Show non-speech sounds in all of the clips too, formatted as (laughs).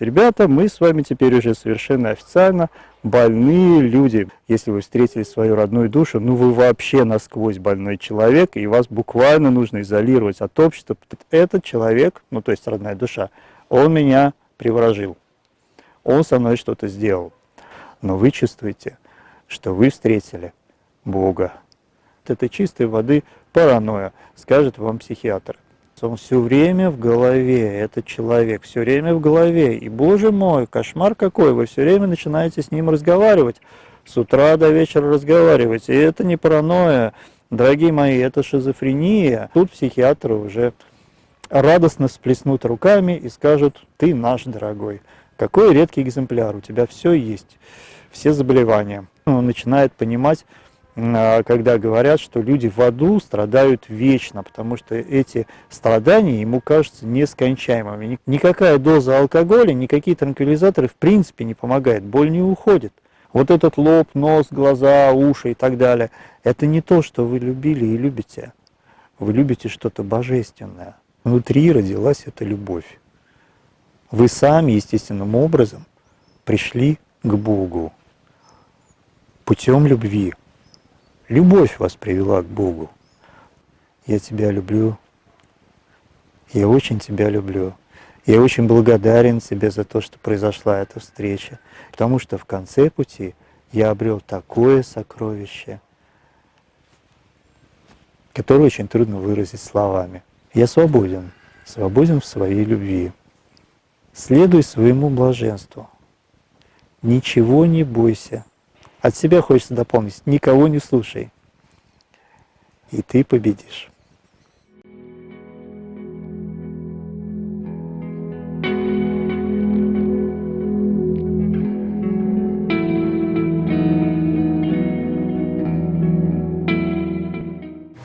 ребята, мы с вами теперь уже совершенно официально больные люди. Если вы встретили свою родную душу, ну вы вообще насквозь больной человек, и вас буквально нужно изолировать от общества. Этот человек, ну то есть родная душа, он меня приворожил, он со мной что-то сделал. Но вы чувствуете, что вы встретили Бога. Это чистой воды паранойя, скажет вам психиатр. Он все время в голове, этот человек все время в голове. И, боже мой, кошмар какой, вы все время начинаете с ним разговаривать. С утра до вечера разговаривать. И это не паранойя, дорогие мои, это шизофрения. Тут психиатры уже радостно всплеснут руками и скажут, ты наш дорогой. Какой редкий экземпляр, у тебя все есть, все заболевания. Он начинает понимать, когда говорят, что люди в аду страдают вечно, потому что эти страдания ему кажутся нескончаемыми. Никакая доза алкоголя, никакие транквилизаторы в принципе не помогают, боль не уходит. Вот этот лоб, нос, глаза, уши и так далее, это не то, что вы любили и любите. Вы любите что-то божественное. Внутри родилась эта любовь. Вы сами естественным образом пришли к Богу путем любви. Любовь вас привела к Богу. Я тебя люблю. Я очень тебя люблю. Я очень благодарен тебе за то, что произошла эта встреча, потому что в конце пути я обрел такое сокровище, которое очень трудно выразить словами. Я свободен, свободен в своей любви. Следуй своему блаженству. Ничего не бойся, от себя хочется дополнить, никого не слушай, и ты победишь.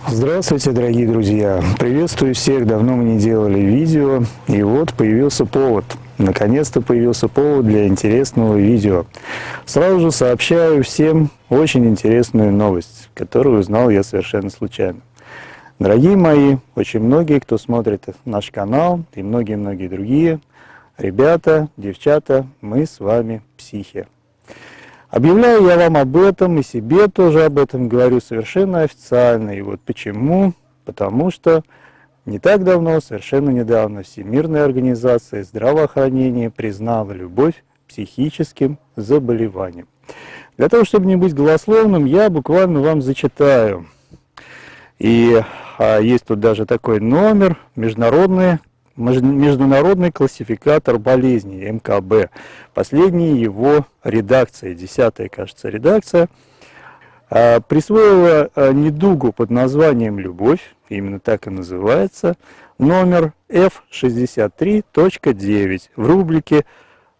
Здравствуйте, дорогие друзья! Приветствую всех! Давно мы не делали видео, и вот появился повод – Наконец-то появился повод для интересного видео. Сразу же сообщаю всем очень интересную новость, которую узнал я совершенно случайно. Дорогие мои, очень многие, кто смотрит наш канал и многие-многие другие, ребята, девчата, мы с вами психи. Объявляю я вам об этом и себе тоже об этом говорю совершенно официально. И вот почему? Потому что не так давно, совершенно недавно, Всемирная организация здравоохранения признала любовь психическим заболеванием. Для того, чтобы не быть голословным, я буквально вам зачитаю. И а, есть тут даже такой номер, международный, международный классификатор болезней, МКБ. Последняя его редакция, десятая, кажется, редакция – присвоила а, недугу под названием «Любовь», именно так и называется, номер F63.9 в рубрике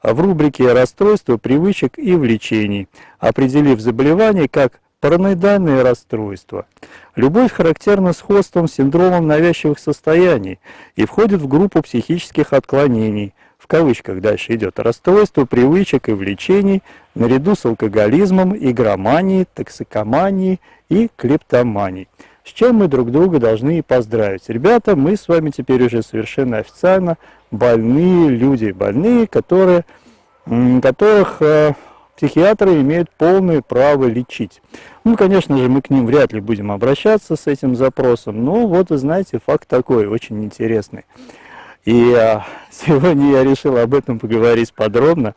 а, в рубрике «Расстройства привычек и влечений», определив заболевание как параноидальное расстройство. Любовь характерна сходством с синдромом навязчивых состояний и входит в группу психических отклонений – в кавычках дальше идет, расстройство привычек и влечений наряду с алкоголизмом, игроманией, токсикоманией и клептоманией. С чем мы друг друга должны и поздравить. Ребята, мы с вами теперь уже совершенно официально больные люди, больные, которые, которых э, психиатры имеют полное право лечить. Ну, конечно же, мы к ним вряд ли будем обращаться с этим запросом, но вот, знаете, факт такой, очень интересный. И а, (laughs) сегодня я решил об этом поговорить подробно.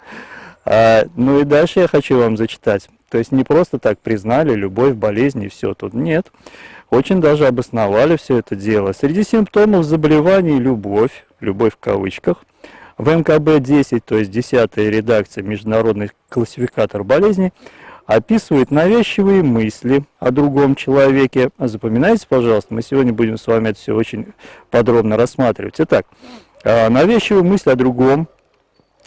А, ну и дальше я хочу вам зачитать. То есть не просто так признали любовь, болезнь и все. Тут нет. Очень даже обосновали все это дело. Среди симптомов заболеваний любовь, любовь в кавычках, в МКБ-10, то есть 10 редакция Международный классификатор болезней, описывает навязчивые мысли о другом человеке. Запоминайте, пожалуйста, мы сегодня будем с вами это все очень подробно рассматривать. Итак, а, навязчивые мысли о другом,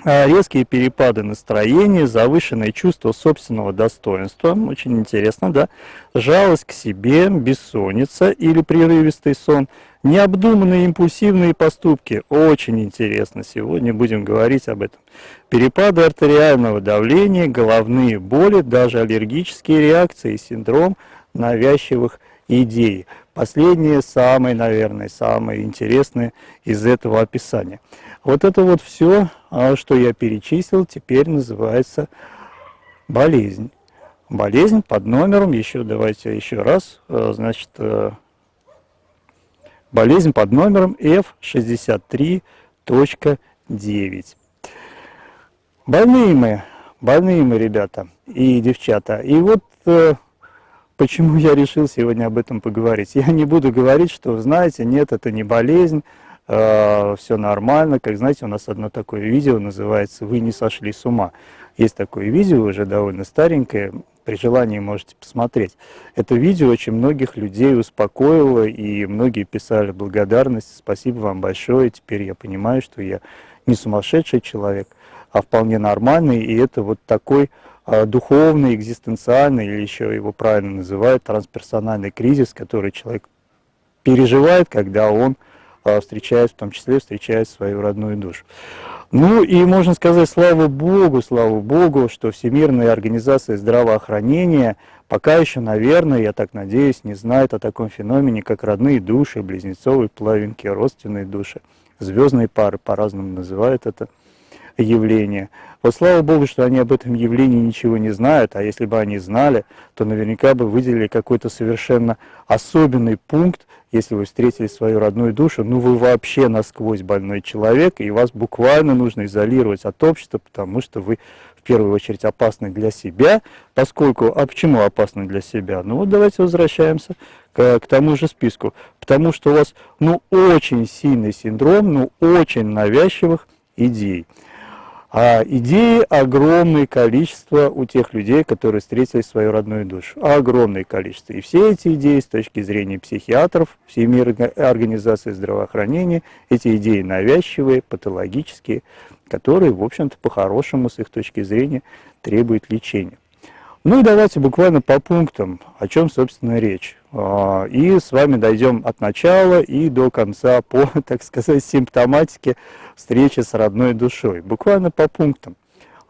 а, резкие перепады настроения, завышенное чувство собственного достоинства, очень интересно, да, жалость к себе, бессонница или прерывистый сон – Необдуманные импульсивные поступки. Очень интересно. Сегодня будем говорить об этом. Перепады артериального давления, головные боли, даже аллергические реакции, синдром навязчивых идей. Последнее самое, наверное, самое интересное из этого описания. Вот это вот все а, что я перечислил, теперь называется болезнь. Болезнь под номером, еще давайте еще раз, э, значит, э, болезнь под номером F63.9. Больные мы, больные мы, ребята и девчата. И вот э, почему я решил сегодня об этом поговорить. Я не буду говорить, что, знаете, нет, это не болезнь, э, все нормально. Как знаете, у нас одно такое видео называется «Вы не сошли с ума». Есть такое видео, уже довольно старенькое, при желании можете посмотреть. Это видео очень многих людей успокоило, и многие писали благодарность. Спасибо вам большое, теперь я понимаю, что я не сумасшедший человек, а вполне нормальный, и это вот такой а, духовный, экзистенциальный, или еще его правильно называют, трансперсональный кризис, который человек переживает, когда он а, встречает, в том числе встречает свою родную душу. Ну и можно сказать, слава Богу, слава Богу, что Всемирная организация здравоохранения пока еще, наверное, я так надеюсь, не знает о таком феномене, как родные души, близнецовые плавинки, родственные души, звездные пары, по-разному называют это явление. Вот слава Богу, что они об этом явлении ничего не знают, а если бы они знали, то наверняка бы выделили какой-то совершенно особенный пункт, если вы встретили свою родную душу, ну вы вообще насквозь больной человек, и вас буквально нужно изолировать от общества, потому что вы в первую очередь опасны для себя, поскольку, а почему опасны для себя? Ну вот давайте возвращаемся к, к тому же списку, потому что у вас, ну, очень сильный синдром, ну, очень навязчивых идей. А идеи огромное количество у тех людей, которые встретили свою родную душу. Огромное количество. И все эти идеи с точки зрения психиатров, Всемирной организации здравоохранения, эти идеи навязчивые, патологические, которые, в общем-то, по-хорошему, с их точки зрения, требуют лечения. Ну и давайте буквально по пунктам, о чем, собственно, речь. А, и с вами дойдем от начала и до конца по, (laughs) так сказать, симптоматике встречи с родной душой. Буквально по пунктам.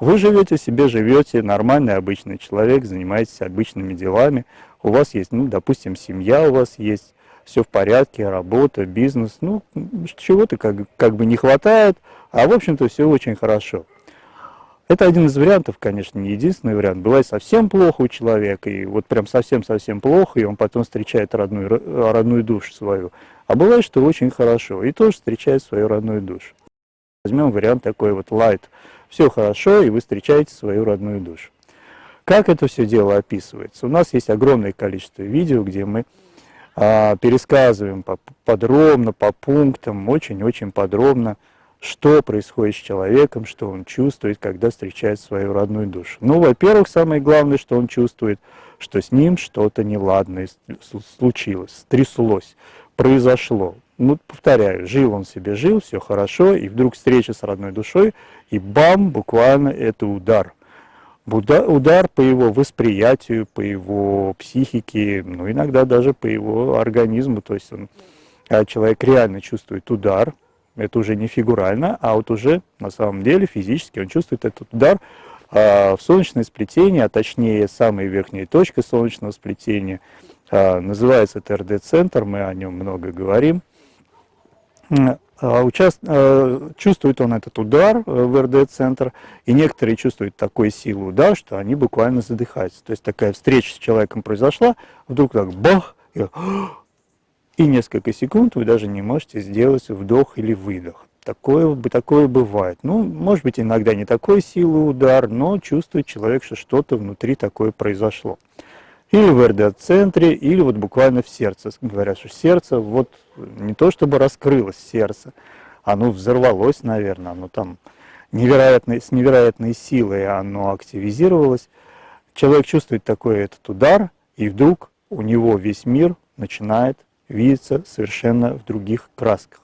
Вы живете себе, живете, нормальный обычный человек, занимаетесь обычными делами. У вас есть, ну, допустим, семья у вас есть, все в порядке, работа, бизнес. Ну, чего-то как, как бы не хватает, а в общем-то все очень хорошо. Это один из вариантов, конечно, не единственный вариант. Бывает совсем плохо у человека, и вот прям совсем-совсем плохо, и он потом встречает родную, родную душу свою. А бывает, что очень хорошо, и тоже встречает свою родную душу. Возьмем вариант такой вот light. Все хорошо, и вы встречаете свою родную душу. Как это все дело описывается? У нас есть огромное количество видео, где мы а, пересказываем по, подробно, по пунктам, очень-очень подробно, что происходит с человеком, что он чувствует, когда встречает свою родную душу. Ну, во-первых, самое главное, что он чувствует, что с ним что-то неладное случилось, стряслось, произошло. Ну, повторяю, жил он себе, жил, все хорошо, и вдруг встреча с родной душой, и бам, буквально это удар. Удар по его восприятию, по его психике, ну, иногда даже по его организму, то есть он, а человек реально чувствует удар, это уже не фигурально, а вот уже на самом деле физически он чувствует этот удар а, в солнечное сплетение, а точнее самая верхняя точка солнечного сплетения. А, называется ТРД-центр, мы о нем много говорим. А, участ... Чувствует он этот удар э, в РД-центр, и некоторые чувствуют такой силу удар, что они буквально задыхаются. То есть такая встреча с человеком произошла, вдруг так бах, и и несколько секунд вы даже не можете сделать вдох или выдох. Такое, такое бывает. Ну, может быть, иногда не такой силы удар, но чувствует человек, что что-то внутри такое произошло. Или в РД-центре, или вот буквально в сердце. Говорят, что сердце, вот не то чтобы раскрылось сердце, оно взорвалось, наверное, оно там невероятной, с невероятной силой оно активизировалось. Человек чувствует такой этот удар, и вдруг у него весь мир начинает видится совершенно в других красках.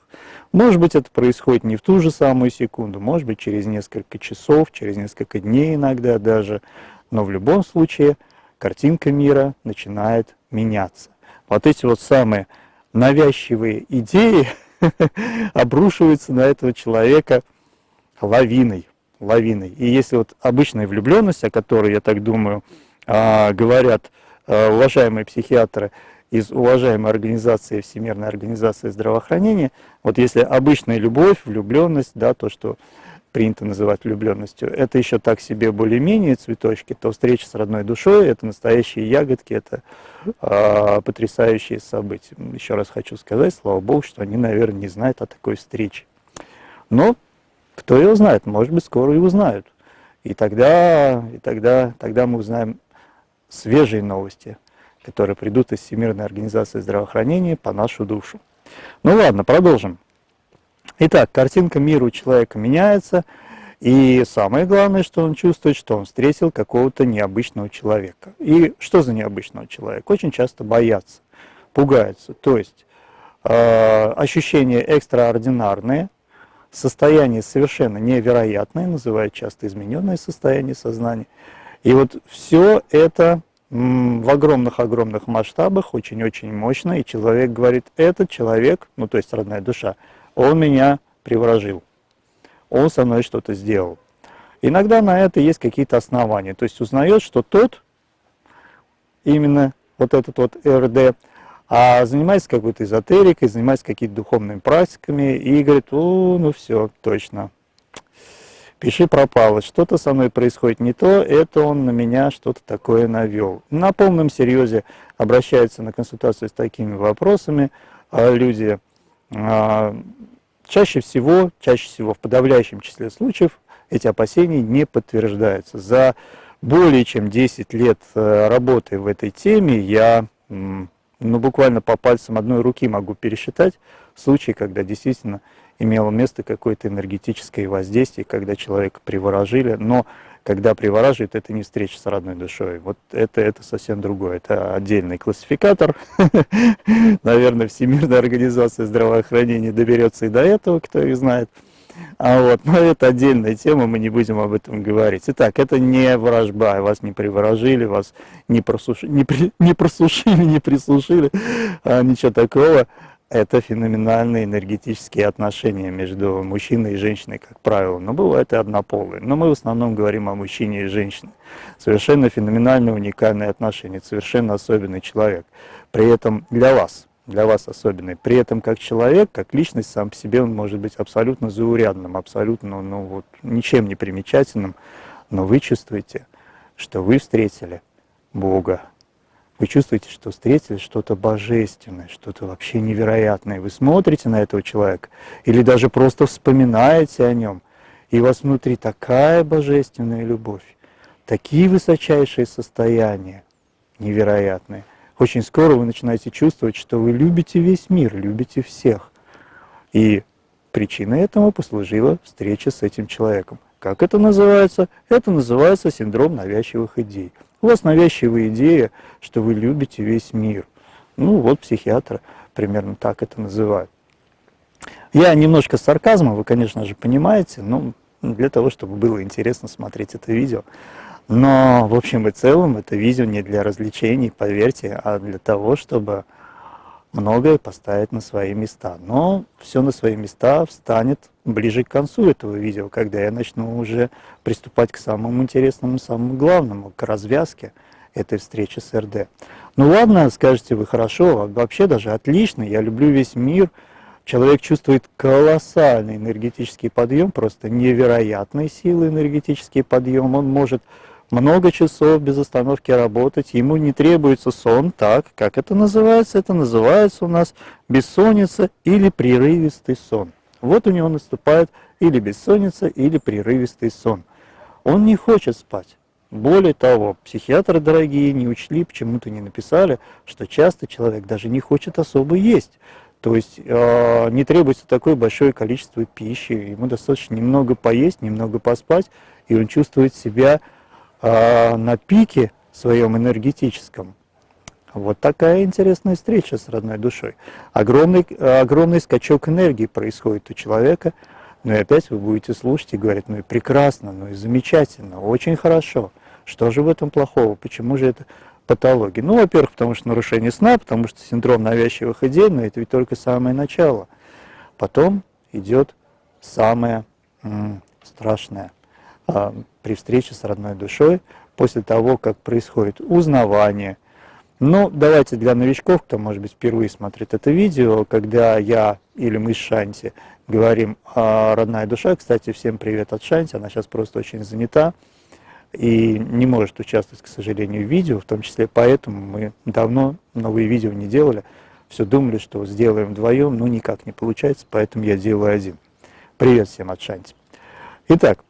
Может быть, это происходит не в ту же самую секунду, может быть, через несколько часов, через несколько дней иногда даже, но в любом случае картинка мира начинает меняться. Вот эти вот самые навязчивые идеи (laughs) обрушиваются на этого человека лавиной, лавиной. И если вот обычная влюбленность, о которой, я так думаю, а, говорят а, уважаемые психиатры, из уважаемой организации, Всемирной организации здравоохранения, вот если обычная любовь, влюбленность, да, то, что принято называть влюбленностью, это еще так себе более-менее цветочки, то встреча с родной душой – это настоящие ягодки, это э, потрясающие события. Еще раз хочу сказать, слава Богу, что они, наверное, не знают о такой встрече. Но кто его знает, может быть, скоро и узнают. И тогда, и тогда, тогда мы узнаем свежие новости, которые придут из Всемирной организации здравоохранения по нашу душу. Ну ладно, продолжим. Итак, картинка мира у человека меняется, и самое главное, что он чувствует, что он встретил какого-то необычного человека. И что за необычного человека? Очень часто боятся, пугаются. То есть э, ощущения экстраординарные, состояние совершенно невероятное, называют часто измененное состояние сознания. И вот все это в огромных-огромных масштабах, очень-очень мощно, и человек говорит, этот человек, ну то есть родная душа, он меня приворожил, он со мной что-то сделал. Иногда на это есть какие-то основания, то есть узнает, что тот, именно вот этот вот РД, а занимается какой-то эзотерикой, занимается какими-то духовными практиками и говорит, ну все, точно, пиши пропало, что-то со мной происходит не то, это он на меня что-то такое навел. На полном серьезе обращаются на консультацию с такими вопросами а люди, а, чаще всего, чаще всего в подавляющем числе случаев эти опасения не подтверждаются. За более чем 10 лет э, работы в этой теме я ну, буквально по пальцам одной руки могу пересчитать случаи, когда действительно имело место какое-то энергетическое воздействие, когда человека приворожили, но когда привораживают, это не встреча с родной душой. Вот это, это совсем другое. Это отдельный классификатор. (laughs) Наверное, Всемирная организация здравоохранения доберется и до этого, кто их знает. А вот, но это отдельная тема, мы не будем об этом говорить. Итак, это не ворожба, вас не приворожили, вас не, просушили, не, при, не просушили, не присушили, а, ничего такого это феноменальные энергетические отношения между мужчиной и женщиной, как правило. Но бывают и однополые. Но мы в основном говорим о мужчине и женщине. Совершенно феноменальные, уникальные отношения, совершенно особенный человек. При этом для вас, для вас особенный. При этом как человек, как личность сам по себе, он может быть абсолютно заурядным, абсолютно ну, вот, ничем не примечательным. Но вы чувствуете, что вы встретили Бога, вы чувствуете, что встретили что-то божественное, что-то вообще невероятное. Вы смотрите на этого человека или даже просто вспоминаете о нем, и у вас внутри такая божественная любовь, такие высочайшие состояния невероятные. Очень скоро вы начинаете чувствовать, что вы любите весь мир, любите всех. И причиной этому послужила встреча с этим человеком. Как это называется? Это называется синдром навязчивых идей. У вас навязчивая идея, что вы любите весь мир. Ну вот психиатры примерно так это называют. Я немножко с сарказмом, вы, конечно же, понимаете, но для того, чтобы было интересно смотреть это видео. Но, в общем и целом, это видео не для развлечений, поверьте, а для того, чтобы многое поставить на свои места. Но все на свои места встанет ближе к концу этого видео, когда я начну уже приступать к самому интересному, самому главному, к развязке этой встречи с РД. Ну ладно, скажете вы, хорошо, вообще даже отлично, я люблю весь мир. Человек чувствует колоссальный энергетический подъем, просто невероятной силы энергетический подъем. Он может много часов без остановки работать, ему не требуется сон, так, как это называется? Это называется у нас бессонница или прерывистый сон. Вот у него наступает или бессонница, или прерывистый сон. Он не хочет спать. Более того, психиатры дорогие не учли, почему-то не написали, что часто человек даже не хочет особо есть. То есть э, не требуется такое большое количество пищи, ему достаточно немного поесть, немного поспать, и он чувствует себя э, на пике своем энергетическом. Вот такая интересная встреча с родной душой. Огромный, огромный скачок энергии происходит у человека, но и опять вы будете слушать и говорить, ну и прекрасно, ну и замечательно, очень хорошо. Что же в этом плохого? Почему же это патология? Ну, во-первых, потому что нарушение сна, потому что синдром навязчивых идей, но это ведь только самое начало. Потом идет самое страшное а, при встрече с родной душой, после того, как происходит узнавание. Ну, давайте для новичков, кто, может быть, впервые смотрит это видео, когда я или мы с Шанти говорим о родная душа. Кстати, всем привет от Шанти, она сейчас просто очень занята и не может участвовать, к сожалению, в видео, в том числе поэтому мы давно новые видео не делали, все думали, что сделаем вдвоем, но никак не получается, поэтому я делаю один. Привет всем от Шанти. Итак,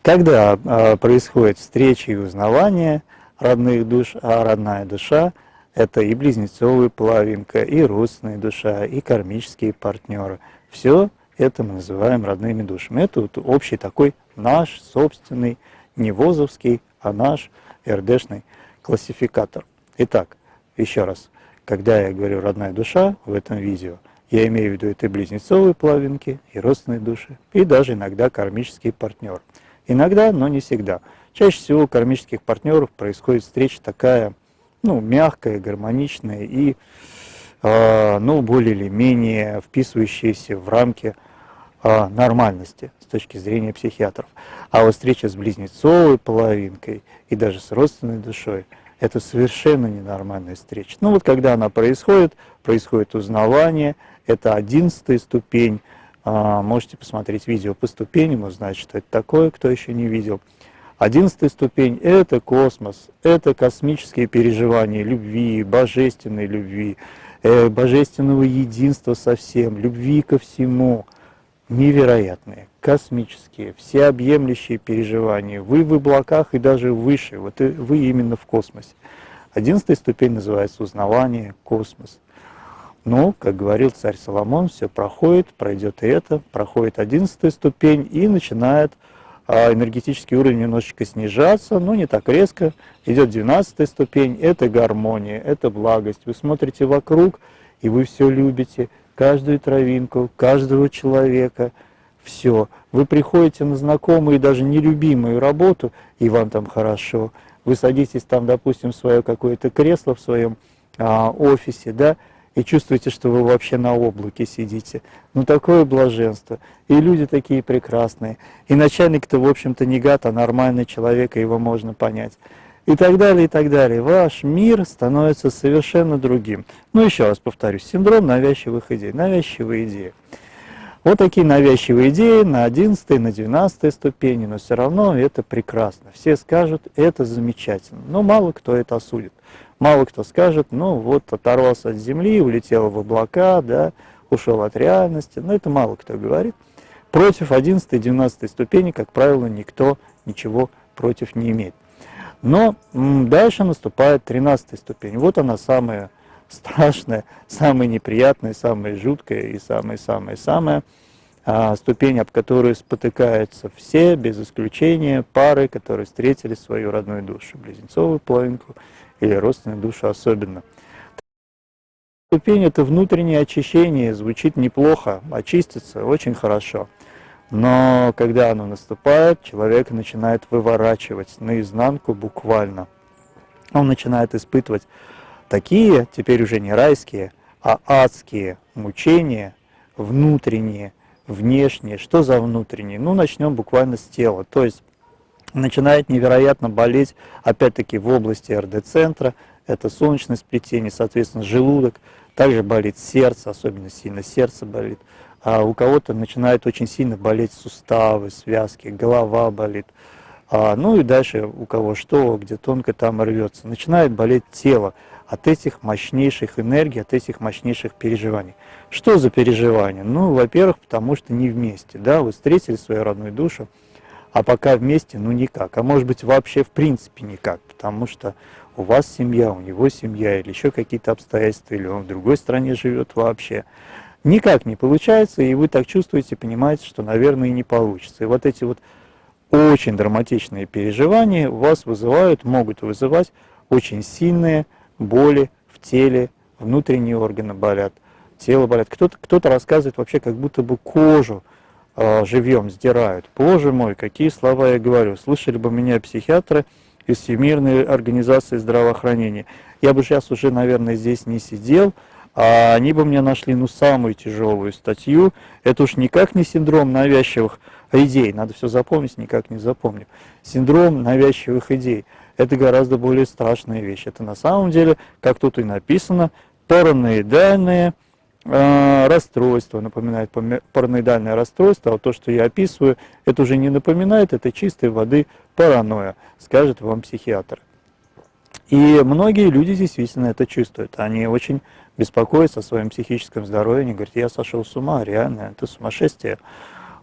когда э, происходит встреча и узнавание родных душ, а родная душа – это и близнецовая половинка, и родственная душа, и кармические партнеры. Все это мы называем родными душами. Это вот общий такой наш собственный, не ВОЗовский, а наш РДшный классификатор. Итак, еще раз, когда я говорю «родная душа» в этом видео, я имею в виду это близнецовые половинки, и родственные души, и даже иногда кармический партнер. Иногда, но не всегда. Чаще всего у кармических партнеров происходит встреча такая, ну, мягкая, гармоничная и, э, ну, более или менее вписывающаяся в рамки э, нормальности с точки зрения психиатров. А вот встреча с близнецовой половинкой и даже с родственной душой – это совершенно ненормальная встреча. Ну вот когда она происходит, происходит узнавание, это одиннадцатая ступень, а, можете посмотреть видео по ступеням, узнать, что это такое, кто еще не видел. Одиннадцатая ступень – это космос, это космические переживания любви, божественной любви, э, божественного единства со всем, любви ко всему. Невероятные, космические, всеобъемлющие переживания. Вы в облаках и даже выше, вот вы именно в космосе. Одиннадцатая ступень называется узнавание, космос. Но, как говорил царь Соломон, все проходит, пройдет и это, проходит одиннадцатая ступень и начинает энергетический уровень немножечко снижаться, но не так резко. Идет двенадцатая ступень, это гармония, это благость. Вы смотрите вокруг, и вы все любите, каждую травинку, каждого человека, все. Вы приходите на знакомую и даже нелюбимую работу, и вам там хорошо. Вы садитесь там, допустим, в свое какое-то кресло в своем а, офисе, да, и чувствуете, что вы вообще на облаке сидите. Ну, такое блаженство. И люди такие прекрасные. И начальник-то, в общем-то, не гад, а нормальный человек, и его можно понять. И так далее, и так далее. Ваш мир становится совершенно другим. Ну, еще раз повторюсь, синдром навязчивых идей. Навязчивые идеи. Вот такие навязчивые идеи на 11 на 12 ступени, но все равно это прекрасно. Все скажут, это замечательно, но мало кто это осудит. Мало кто скажет, ну вот оторвался от земли, улетел в облака, да, ушел от реальности. Но это мало кто говорит. Против 11 и 12 ступени, как правило, никто ничего против не имеет. Но дальше наступает 13 ступень. Вот она самая страшная, самая неприятная, самая жуткая и самая-самая-самая а, ступень, об которую спотыкаются все, без исключения, пары, которые встретили свою родную душу, близнецовую половинку или родственную душу особенно. Ступень – это внутреннее очищение, звучит неплохо, очиститься очень хорошо. Но когда оно наступает, человек начинает выворачивать наизнанку буквально. Он начинает испытывать такие, теперь уже не райские, а адские мучения, внутренние, внешние. Что за внутренние? Ну, начнем буквально с тела. То есть начинает невероятно болеть, опять-таки, в области РД-центра, это солнечное сплетение, соответственно, желудок, также болит сердце, особенно сильно сердце болит, а у кого-то начинает очень сильно болеть суставы, связки, голова болит, а, ну и дальше у кого что, где тонко там рвется, начинает болеть тело от этих мощнейших энергий, от этих мощнейших переживаний. Что за переживания? Ну, во-первых, потому что не вместе, да, вы встретили свою родную душу, а пока вместе, ну никак. А может быть вообще в принципе никак, потому что у вас семья, у него семья, или еще какие-то обстоятельства, или он в другой стране живет вообще. Никак не получается, и вы так чувствуете, понимаете, что, наверное, и не получится. И вот эти вот очень драматичные переживания у вас вызывают, могут вызывать очень сильные боли в теле, внутренние органы болят, тело болят. Кто-то кто, -то, рассказывает вообще, как будто бы кожу живьем сдирают. Боже мой, какие слова я говорю. Слышали бы меня психиатры из Всемирной организации здравоохранения. Я бы сейчас уже, наверное, здесь не сидел, а они бы мне нашли ну самую тяжелую статью. Это уж никак не синдром навязчивых идей, надо все запомнить, никак не запомню. Синдром навязчивых идей – это гораздо более страшная вещь. Это на самом деле, как тут и написано, параноидальные э, расстройство, напоминает параноидальное расстройство, а то, что я описываю, это уже не напоминает, это чистой воды паранойя, скажет вам психиатр. И многие люди действительно это чувствуют. Они очень беспокоятся о своем психическом здоровье. Они говорят, я сошел с ума, реально, это сумасшествие.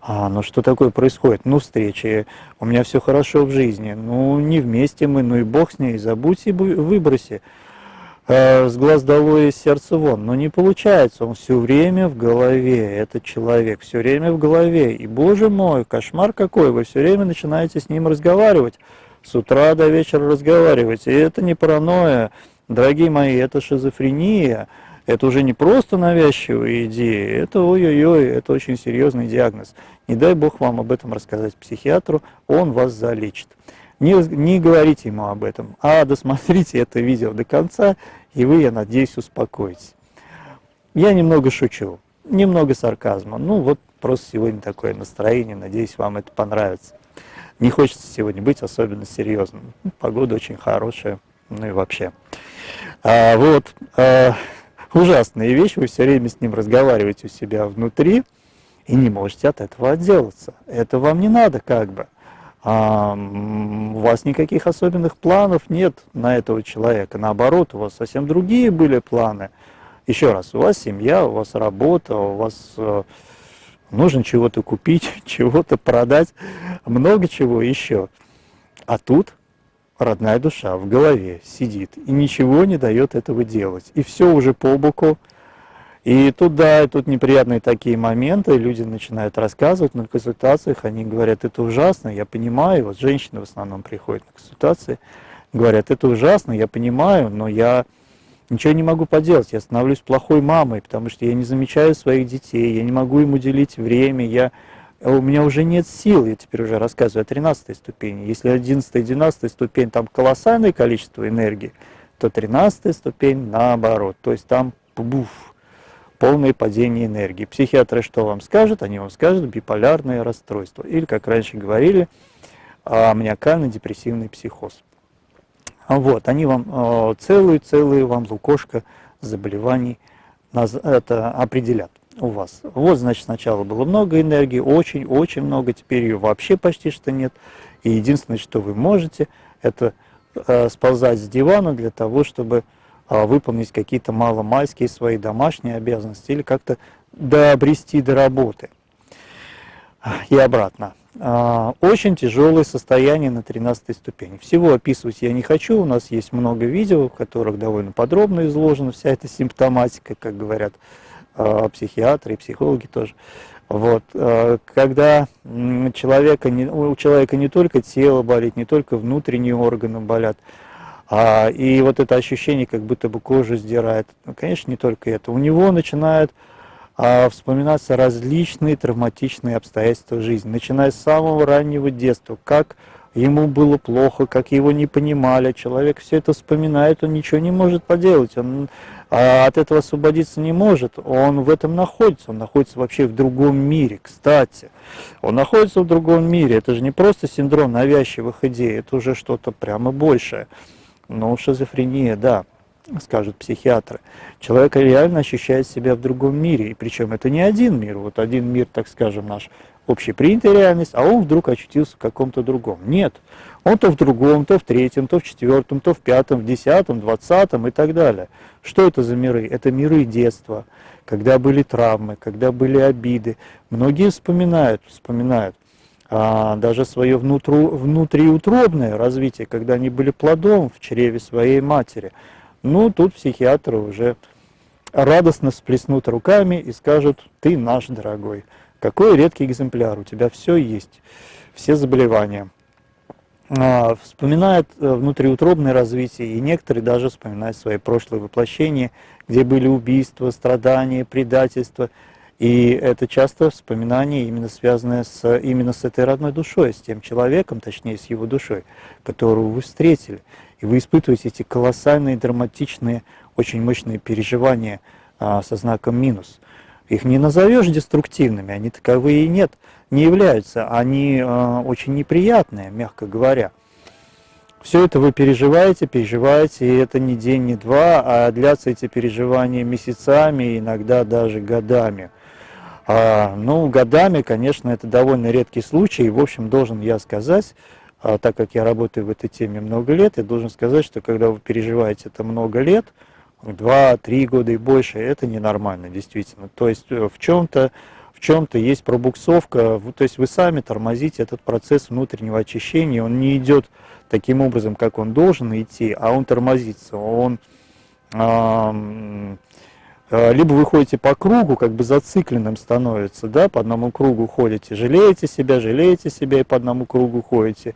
А, ну что такое происходит? Ну, встречи, у меня все хорошо в жизни, ну, не вместе мы, ну и бог с ней, забудь и выброси. Э, с глаз долой из сердца вон. Но не получается, он все время в голове, этот человек, все время в голове. И, боже мой, кошмар какой, вы все время начинаете с ним разговаривать с утра до вечера разговаривать. И это не паранойя, дорогие мои, это шизофрения. Это уже не просто навязчивые идеи, это ой-ой-ой, это очень серьезный диагноз. Не дай Бог вам об этом рассказать психиатру, он вас залечит. Не, не говорите ему об этом, а досмотрите это видео до конца, и вы, я надеюсь, успокоитесь. Я немного шучу, немного сарказма. Ну вот просто сегодня такое настроение, надеюсь, вам это понравится. Не хочется сегодня быть особенно серьезным. Ну, погода очень хорошая, ну и вообще. А, вот, а, ужасная вещь, вы все время с ним разговариваете у себя внутри и не можете от этого отделаться. Это вам не надо как бы. А, у вас никаких особенных планов нет на этого человека. Наоборот, у вас совсем другие были планы. Еще раз, у вас семья, у вас работа, у вас э, нужно чего-то купить, (laughs) чего-то продать, много чего еще. А тут родная душа в голове сидит и ничего не дает этого делать. И все уже по боку. И тут, да, тут неприятные такие моменты, люди начинают рассказывать на консультациях, они говорят, это ужасно, я понимаю, вот женщины в основном приходят на консультации, говорят, это ужасно, я понимаю, но я ничего не могу поделать, я становлюсь плохой мамой, потому что я не замечаю своих детей, я не могу им уделить время, я, у меня уже нет сил, я теперь уже рассказываю о 13 ступени. Если 11 и 12 ступень там колоссальное количество энергии, то 13 ступень наоборот, то есть там буф, полное падение энергии. Психиатры что вам скажут? Они вам скажут биполярное расстройство, или, как раньше говорили, маниакально-депрессивный психоз. А вот, они вам целую-целую вам лукошко заболеваний это определят у вас. Вот, значит, сначала было много энергии, очень-очень много, теперь ее вообще почти что нет. И единственное, что вы можете, это э, сползать с дивана для того, чтобы выполнить какие-то маломальские свои домашние обязанности или как-то дообрести до работы и обратно. А, очень тяжелое состояние на 13 ступени. Всего описывать я не хочу, у нас есть много видео, в которых довольно подробно изложена вся эта симптоматика, как говорят а, психиатры и психологи тоже. Вот. А, когда человека, у человека не только тело болит, не только внутренние органы болят, а, и вот это ощущение, как будто бы кожу сдирает, ну, конечно, не только это. У него начинают а вспоминаться различные травматичные обстоятельства жизни, начиная с самого раннего детства, как ему было плохо, как его не понимали, человек все это вспоминает, он ничего не может поделать, он а от этого освободиться не может, он в этом находится, он находится вообще в другом мире, кстати, он находится в другом мире, это же не просто синдром навязчивых идей, это уже что-то прямо большее, ну, шизофрения, да скажут психиатры, человек реально ощущает себя в другом мире. И причем это не один мир, вот один мир, так скажем, наш общепринятая реальность, а он вдруг очутился в каком-то другом. Нет, он то в другом, то в третьем, то в четвертом, то в пятом, в десятом, двадцатом и так далее. Что это за миры? Это миры детства, когда были травмы, когда были обиды. Многие вспоминают, вспоминают даже свое внутру, внутриутробное развитие, когда они были плодом в чреве своей матери – ну, тут психиатры уже радостно всплеснут руками и скажут, ты наш дорогой. Какой редкий экземпляр, у тебя все есть, все заболевания. А, вспоминают э, внутриутробное развитие, и некоторые даже вспоминают свои прошлые воплощения, где были убийства, страдания, предательства. И это часто вспоминание именно связанное с, именно с этой родной душой, с тем человеком, точнее с его душой, которого вы встретили. И вы испытываете эти колоссальные, драматичные, очень мощные переживания а, со знаком минус. Их не назовешь деструктивными, они таковые и нет, не являются. Они а, очень неприятные, мягко говоря. Все это вы переживаете, переживаете, и это не день, не два, а длятся эти переживания месяцами, иногда даже годами. А, ну, годами, конечно, это довольно редкий случай, и, в общем, должен я сказать, а, так как я работаю в этой теме много лет, я должен сказать, что когда вы переживаете это много лет, два-три года и больше, это ненормально, действительно. То есть э, в чем-то чем-то есть пробуксовка, то есть вы сами тормозите этот процесс внутреннего очищения, он не идет таким образом, как он должен идти, а он тормозится, он либо вы ходите по кругу, как бы зацикленным становится, да, по одному кругу ходите, жалеете себя, жалеете себя и по одному кругу ходите,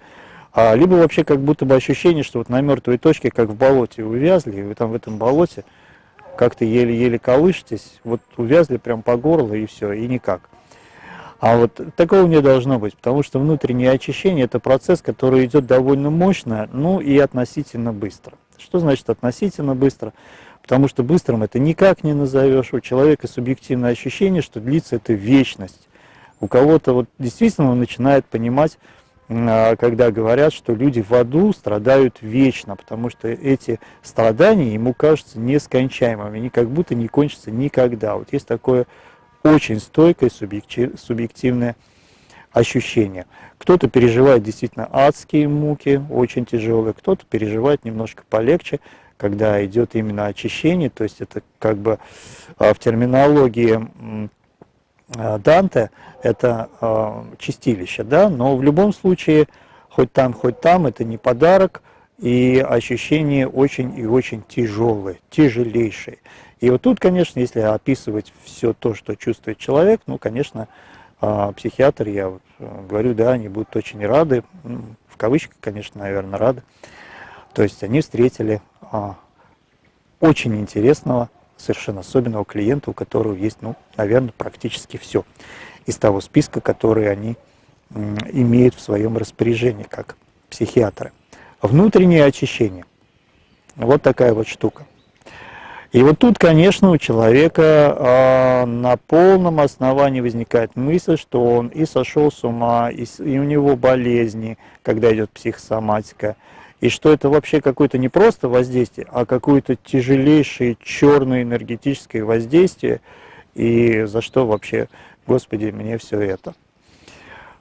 а, либо вообще как будто бы ощущение, что вот на мертвой точке, как в болоте увязли, и вы там в этом болоте как-то еле-еле колышетесь, вот увязли прям по горло и все, и никак. А вот такого не должно быть, потому что внутреннее очищение – это процесс, который идет довольно мощно, ну и относительно быстро. Что значит относительно быстро? Потому что быстрым это никак не назовешь. У человека субъективное ощущение, что длится это вечность. У кого-то вот действительно он начинает понимать, а, когда говорят, что люди в аду страдают вечно, потому что эти страдания ему кажутся нескончаемыми, они как будто не кончатся никогда. Вот есть такое очень стойкое субъективное ощущение. Кто-то переживает действительно адские муки, очень тяжелые, кто-то переживает немножко полегче, когда идет именно очищение, то есть это как бы а, в терминологии Э, Данте – это э, чистилище, да, но в любом случае, хоть там, хоть там, это не подарок, и ощущения очень и очень тяжелые, тяжелейшие. И вот тут, конечно, если описывать все то, что чувствует человек, ну, конечно, э, психиатр, я вот говорю, да, они будут очень рады, в кавычках, конечно, наверное, рады. То есть они встретили очень интересного совершенно особенного клиента, у которого есть, ну, наверное, практически все из того списка, который они имеют в своем распоряжении, как психиатры. Внутреннее очищение. Вот такая вот штука. И вот тут, конечно, у человека э, на полном основании возникает мысль, что он и сошел с ума, и, и у него болезни, когда идет психосоматика, и что это вообще какое-то не просто воздействие, а какое-то тяжелейшее черное энергетическое воздействие, и за что вообще, Господи, мне все это.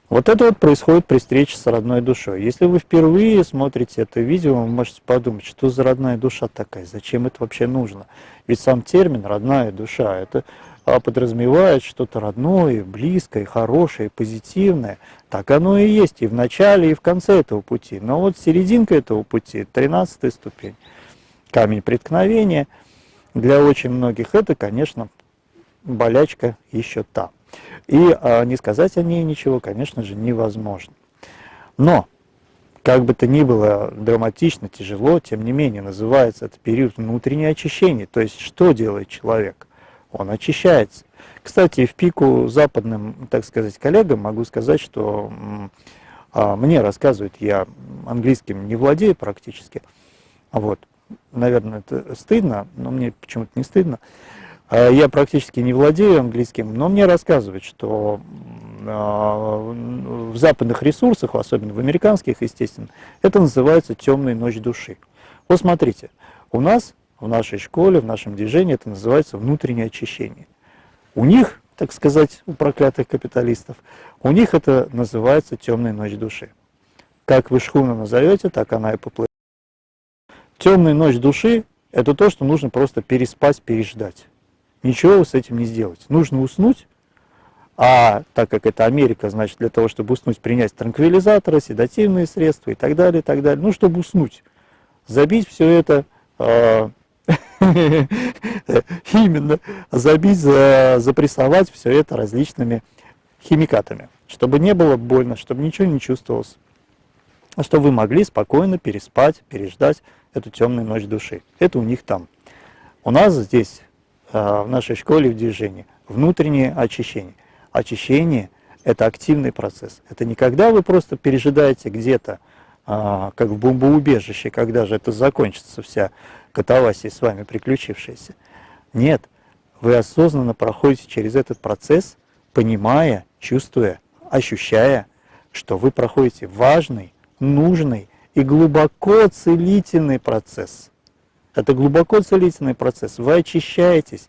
Вот это вот происходит при встрече с родной душой. Если вы впервые смотрите это видео, вы можете подумать, что за родная душа такая, зачем это вообще нужно? Ведь сам термин «родная душа» – это а, подразумевает что-то родное, близкое, хорошее, позитивное. Так оно и есть и в начале, и в конце этого пути. Но вот серединка этого пути, 13 ступень, камень преткновения, для очень многих это, конечно, болячка еще та. И а, не сказать о ней ничего, конечно же, невозможно. Но, как бы то ни было драматично, тяжело, тем не менее, называется это период внутреннего очищения. То есть, что делает человек? Он очищается. Кстати, в пику западным, так сказать, коллегам могу сказать, что а, мне рассказывают, я английским не владею практически, вот, наверное, это стыдно, но мне почему-то не стыдно, а я практически не владею английским, но мне рассказывают, что а, в западных ресурсах, особенно в американских, естественно, это называется темная ночь души. Вот смотрите, у нас в нашей школе, в нашем движении это называется внутреннее очищение. У них, так сказать, у проклятых капиталистов, у них это называется темная ночь души. Как вы шхуну назовете, так она и поплывет. Темная ночь души – это то, что нужно просто переспать, переждать. Ничего с этим не сделать. Нужно уснуть, а так как это Америка, значит, для того, чтобы уснуть, принять транквилизаторы, седативные средства и так далее, и так далее. Ну, чтобы уснуть, забить все это, э, (laughs) именно, забить, запрессовать все это различными химикатами, чтобы не было больно, чтобы ничего не чувствовалось, а чтобы вы могли спокойно переспать, переждать эту темную ночь души. Это у них там. У нас здесь Э, в нашей школе в движении. Внутреннее очищение. Очищение – это активный процесс. Это не когда вы просто пережидаете где-то, а, как в бомбоубежище, когда же это закончится вся катавасия с вами приключившаяся. Нет, вы осознанно проходите через этот процесс, понимая, чувствуя, ощущая, что вы проходите важный, нужный и глубоко целительный процесс. Это глубоко целительный процесс. Вы очищаетесь,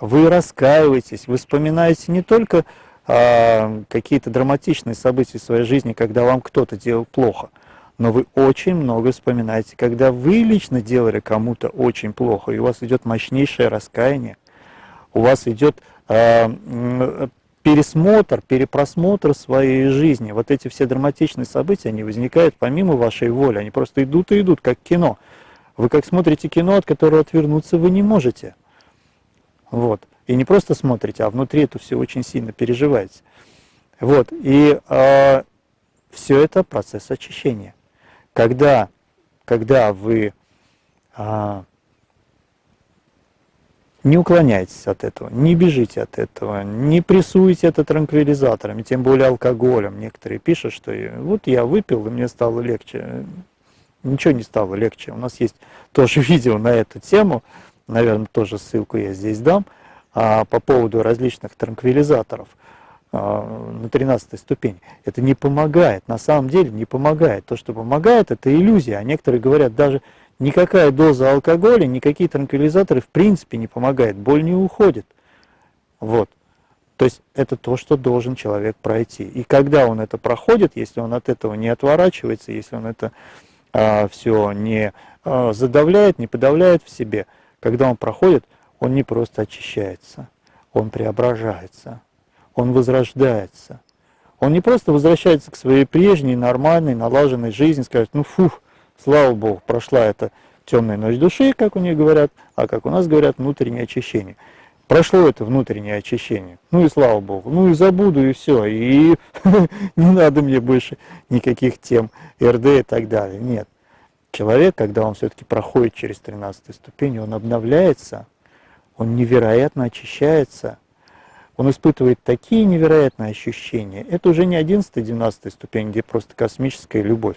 вы раскаиваетесь, вы вспоминаете не только а, какие-то драматичные события в своей жизни, когда вам кто-то делал плохо, но вы очень много вспоминаете, когда вы лично делали кому-то очень плохо, и у вас идет мощнейшее раскаяние, у вас идет э, пересмотр, перепросмотр своей жизни. Вот эти все драматичные события, они возникают помимо вашей воли, они просто идут и идут, как кино. Вы как смотрите кино, от которого отвернуться вы не можете. Вот. И не просто смотрите, а внутри это все очень сильно переживаете. Вот. И э, все это процесс очищения. Когда, когда вы э, не уклоняйтесь от этого, не бежите от этого, не прессуйте это транквилизаторами, тем более алкоголем. Некоторые пишут, что вот я выпил, и мне стало легче ничего не стало легче. У нас есть тоже (laughs) видео на эту тему, наверное, тоже ссылку я здесь дам, а, по поводу различных транквилизаторов а, на 13 ступени. Это не помогает, на самом деле не помогает. То, что помогает, это иллюзия. А некоторые говорят, даже никакая доза алкоголя, никакие транквилизаторы в принципе не помогают, боль не уходит. Вот. То есть это то, что должен человек пройти. И когда он это проходит, если он от этого не отворачивается, если он это а, все не а, задавляет, не подавляет в себе. Когда он проходит, он не просто очищается, он преображается, он возрождается. Он не просто возвращается к своей прежней, нормальной, налаженной жизни, скажет, ну фух, слава Богу, прошла эта темная ночь души, как у них говорят, а как у нас говорят, внутреннее очищение. Прошло это внутреннее очищение. Ну и слава Богу. Ну и забуду, и все. И (laughs) не надо мне больше никаких тем РД и так далее. Нет. Человек, когда он все-таки проходит через 13 ступень, он обновляется, он невероятно очищается, он испытывает такие невероятные ощущения. Это уже не 11-12 ступень, где просто космическая любовь.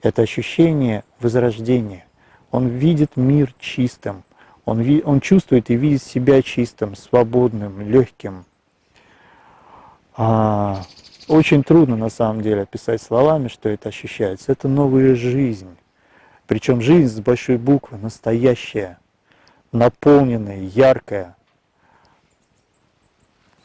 Это ощущение возрождения. Он видит мир чистым, он, он чувствует и видит себя чистым, свободным, легким. А, очень трудно на самом деле описать словами, что это ощущается. Это новая жизнь. Причем жизнь с большой буквы, настоящая, наполненная, яркая.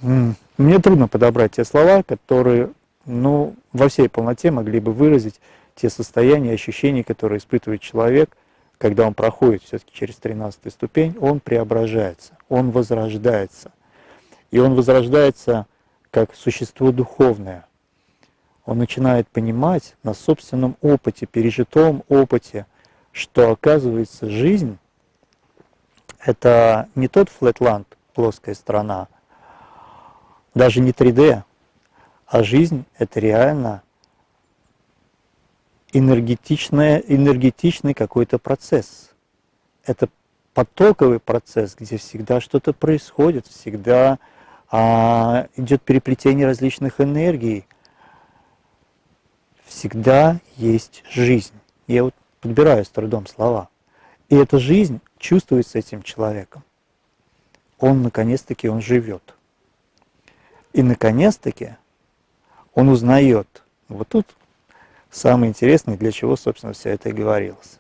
Мне трудно подобрать те слова, которые ну, во всей полноте могли бы выразить те состояния, ощущения, которые испытывает человек – когда он проходит все-таки через 13 ступень, он преображается, он возрождается. И он возрождается как существо духовное. Он начинает понимать на собственном опыте, пережитом опыте, что оказывается жизнь – это не тот флетланд, плоская страна, даже не 3D, а жизнь – это реально энергетичное, энергетичный какой-то процесс. Это потоковый процесс, где всегда что-то происходит, всегда а, идет переплетение различных энергий. Всегда есть жизнь. Я вот подбираю с трудом слова. И эта жизнь чувствуется этим человеком. Он, наконец-таки, он живет. И, наконец-таки, он узнает. Вот тут самое интересное, для чего, собственно, все это и говорилось.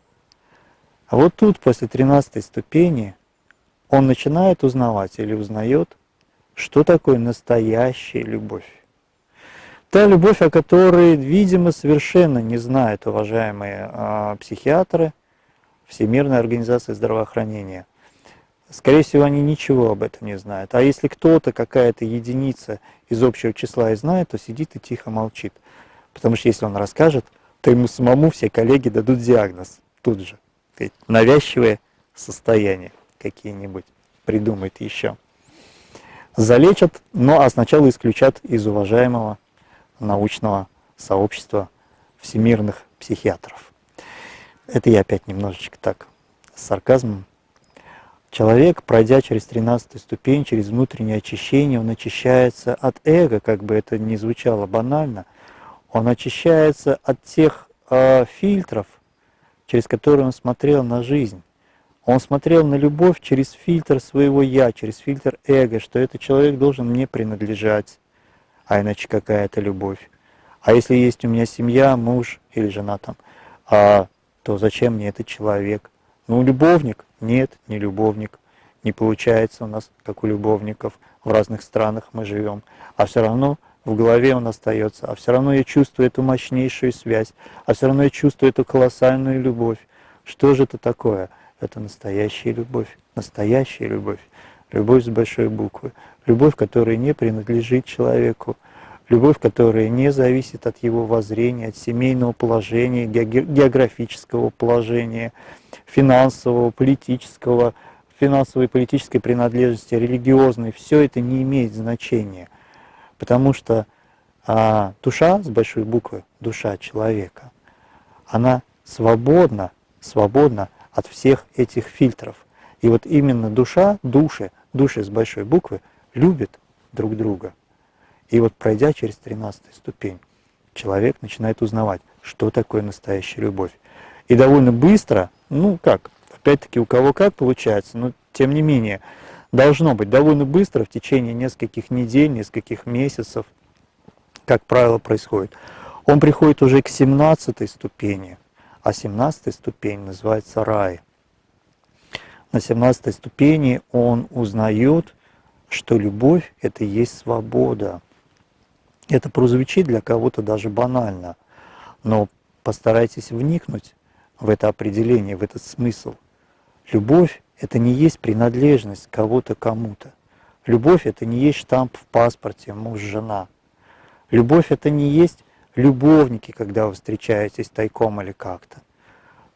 А вот тут, после 13 ступени, он начинает узнавать или узнает, что такое настоящая любовь. Та любовь, о которой, видимо, совершенно не знают уважаемые э, психиатры Всемирной организации здравоохранения. Скорее всего, они ничего об этом не знают. А если кто-то, какая-то единица из общего числа и знает, то сидит и тихо молчит. Потому что если он расскажет, то ему самому все коллеги дадут диагноз тут же. Навязчивые состояния какие-нибудь придумает еще. Залечат, но а сначала исключат из уважаемого научного сообщества всемирных психиатров. Это я опять немножечко так с сарказмом. Человек, пройдя через 13 ступень, через внутреннее очищение, он очищается от эго, как бы это ни звучало банально – он очищается от тех э, фильтров, через которые он смотрел на жизнь. Он смотрел на любовь через фильтр своего «я», через фильтр эго, что этот человек должен мне принадлежать, а иначе какая это любовь. А если есть у меня семья, муж или жена там, а то зачем мне этот человек? Ну, любовник? Нет, не любовник. Не получается у нас, как у любовников. В разных странах мы живем. А все равно в голове он остается. А все равно я чувствую эту мощнейшую связь. А все равно я чувствую эту колоссальную любовь. Что же это такое? Это настоящая любовь. Настоящая любовь. Любовь с большой буквы. Любовь, которая не принадлежит человеку. Любовь, которая не зависит от его воззрения, от семейного положения, географического положения, финансового, политического, финансовой и политической принадлежности, религиозной. Все это не имеет значения. Потому что а, душа с большой буквы, душа человека, она свободна, свободна от всех этих фильтров. И вот именно душа, души, души с большой буквы любят друг друга. И вот пройдя через 13 ступень, человек начинает узнавать, что такое настоящая любовь. И довольно быстро, ну как, опять-таки у кого как получается, но тем не менее, должно быть довольно быстро, в течение нескольких недель, нескольких месяцев, как правило, происходит. Он приходит уже к 17 ступени, а 17 ступень называется рай. На 17 ступени он узнает, что любовь – это и есть свобода. Это прозвучит для кого-то даже банально, но постарайтесь вникнуть в это определение, в этот смысл. Любовь – это не есть принадлежность кого-то кому-то. Любовь – это не есть штамп в паспорте муж-жена. Любовь – это не есть любовники, когда вы встречаетесь тайком или как-то.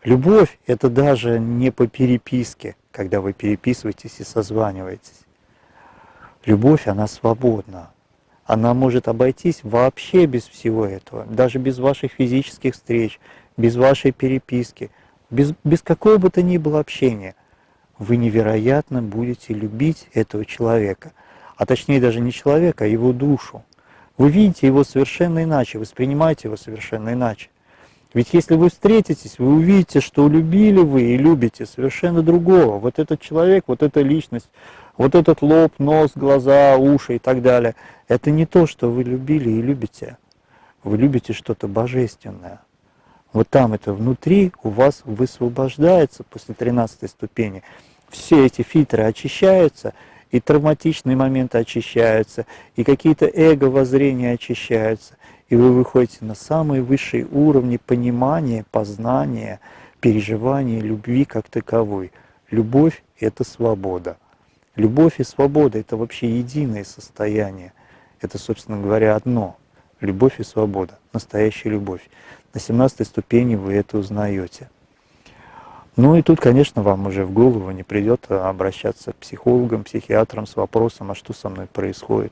Любовь – это даже не по переписке, когда вы переписываетесь и созваниваетесь. Любовь, она свободна она может обойтись вообще без всего этого, даже без ваших физических встреч, без вашей переписки, без, без какого бы то ни было общения. Вы невероятно будете любить этого человека, а точнее даже не человека, а его душу. Вы видите его совершенно иначе, воспринимаете его совершенно иначе. Ведь если вы встретитесь, вы увидите, что любили вы и любите совершенно другого. Вот этот человек, вот эта личность, вот этот лоб, нос, глаза, уши и так далее, это не то, что вы любили и любите. Вы любите что-то божественное. Вот там это внутри у вас высвобождается после 13 ступени. Все эти фильтры очищаются, и травматичные моменты очищаются, и какие-то эго-воззрения очищаются, и вы выходите на самые высшие уровни понимания, познания, переживания любви как таковой. Любовь – это свобода. Любовь и свобода – это вообще единое состояние. Это, собственно говоря, одно. Любовь и свобода, настоящая любовь. На 17 ступени вы это узнаете. Ну и тут, конечно, вам уже в голову не придет обращаться к психологам, психиатрам с вопросом, а что со мной происходит.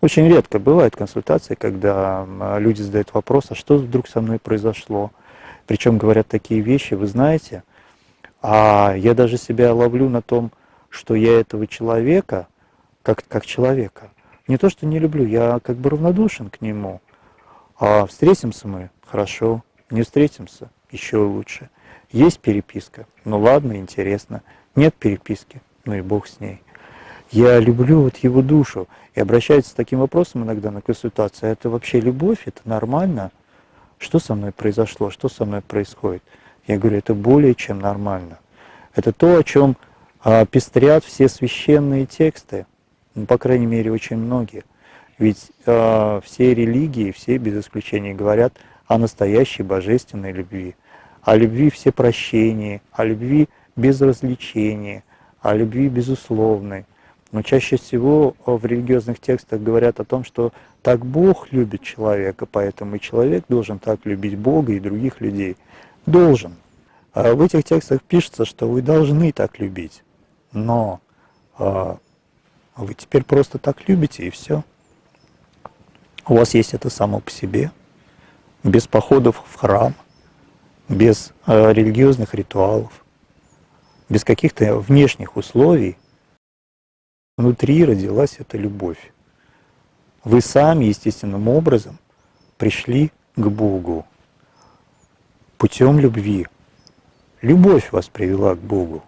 Очень редко бывают консультации, когда люди задают вопрос, а что вдруг со мной произошло. Причем говорят такие вещи, вы знаете, а я даже себя ловлю на том, что я этого человека, как, как человека, не то что не люблю, я как бы равнодушен к нему. А встретимся мы, хорошо, не встретимся, еще лучше. Есть переписка, ну ладно, интересно. Нет переписки, ну и бог с ней. Я люблю вот его душу и обращаюсь с таким вопросом иногда на консультации. «А это вообще любовь, это нормально? Что со мной произошло, что со мной происходит? Я говорю, это более чем нормально. Это то, о чем пестрят все священные тексты, ну, по крайней мере, очень многие. Ведь э, все религии, все без исключения говорят о настоящей божественной любви, о любви все прощения, о любви без развлечения, о любви безусловной. Но чаще всего в религиозных текстах говорят о том, что так Бог любит человека, поэтому и человек должен так любить Бога и других людей. Должен. А в этих текстах пишется, что вы должны так любить но э, вы теперь просто так любите и все. У вас есть это само по себе, без походов в храм, без э, религиозных ритуалов, без каких-то внешних условий. Внутри родилась эта любовь. Вы сами естественным образом пришли к Богу путем любви. Любовь вас привела к Богу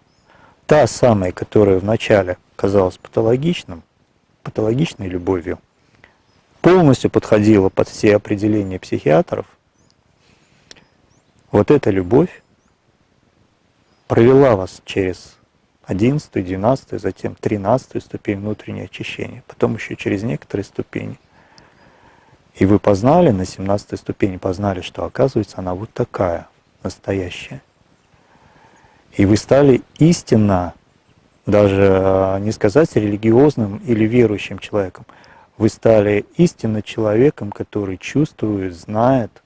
та самая, которая вначале казалась патологичным, патологичной любовью, полностью подходила под все определения психиатров, Вот эта любовь провела вас через 11, 12, затем 13 ступень внутреннего очищения, потом еще через некоторые ступени. И вы познали на 17 ступени, познали, что оказывается она вот такая, настоящая. И вы стали истинно, даже а, не сказать религиозным или верующим человеком, вы стали истинно человеком, который чувствует, знает,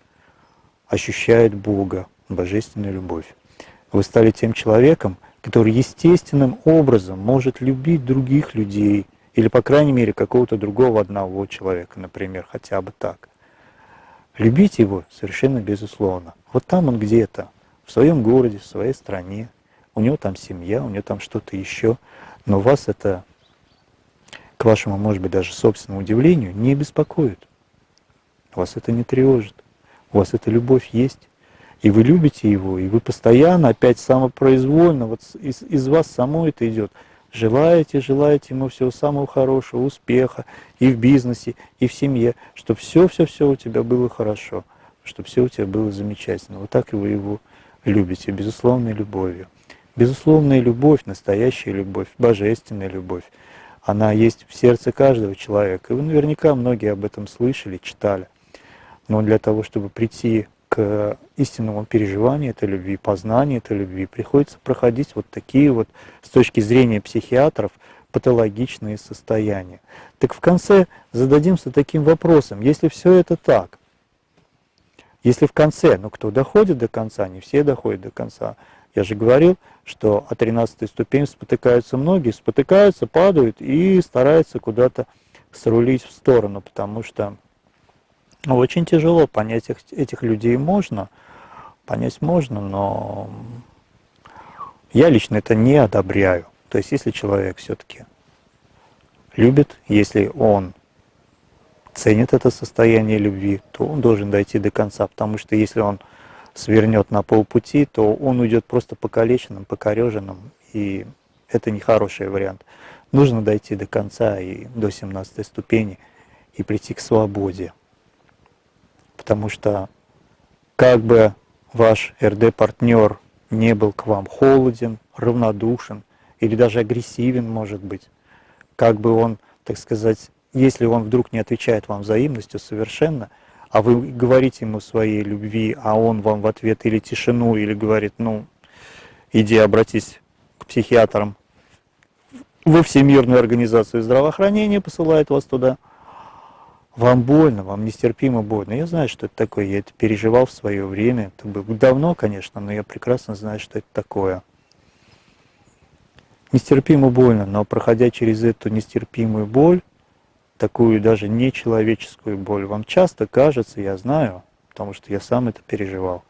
ощущает Бога, божественную любовь. Вы стали тем человеком, который естественным образом может любить других людей, или, по крайней мере, какого-то другого одного человека, например, хотя бы так. Любить его совершенно безусловно. Вот там он где-то, в своем городе, в своей стране, у него там семья, у него там что-то еще, но вас это, к вашему, может быть, даже собственному удивлению, не беспокоит. Вас это не тревожит. У вас эта любовь есть, и вы любите его, и вы постоянно, опять самопроизвольно, вот из, из вас само это идет. Желаете, желаете ему всего самого хорошего, успеха и в бизнесе, и в семье, чтобы все-все-все у тебя было хорошо, чтобы все у тебя было замечательно. Вот так вы его любите, безусловной любовью. Безусловная любовь, настоящая любовь, божественная любовь, она есть в сердце каждого человека. И вы наверняка многие об этом слышали, читали. Но для того, чтобы прийти к истинному переживанию этой любви, познанию этой любви, приходится проходить вот такие вот, с точки зрения психиатров, патологичные состояния. Так в конце зададимся таким вопросом, если все это так, если в конце, ну кто доходит до конца, не все доходят до конца, я же говорил, что о 13 ступени спотыкаются многие, спотыкаются, падают и стараются куда-то срулить в сторону, потому что очень тяжело понять этих, этих людей можно, понять можно, но я лично это не одобряю. То есть если человек все-таки любит, если он ценит это состояние любви, то он должен дойти до конца, потому что если он свернет на полпути, то он уйдет просто покалеченным, покореженным, и это не хороший вариант. Нужно дойти до конца и до 17 ступени и прийти к свободе. Потому что как бы ваш РД-партнер не был к вам холоден, равнодушен или даже агрессивен, может быть, как бы он, так сказать, если он вдруг не отвечает вам взаимностью совершенно – а вы говорите ему своей любви, а он вам в ответ или тишину, или говорит, ну, иди обратись к психиатрам во Всемирную организацию здравоохранения, посылает вас туда, вам больно, вам нестерпимо больно. Я знаю, что это такое, я это переживал в свое время, это было давно, конечно, но я прекрасно знаю, что это такое. Нестерпимо больно, но проходя через эту нестерпимую боль, такую даже нечеловеческую боль. Вам часто кажется, я знаю, потому что я сам это переживал,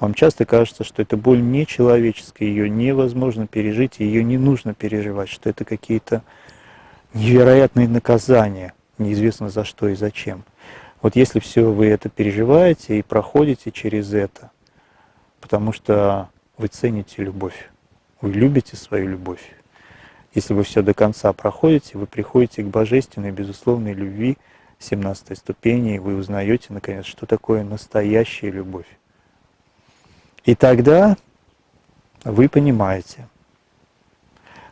вам часто кажется, что эта боль нечеловеческая, ее невозможно пережить, ее не нужно переживать, что это какие-то невероятные наказания, неизвестно за что и зачем. Вот если все вы это переживаете и проходите через это, потому что вы цените любовь, вы любите свою любовь, если вы все до конца проходите, вы приходите к божественной, безусловной любви 17 ступени, и вы узнаете, наконец, что такое настоящая любовь. И тогда вы понимаете,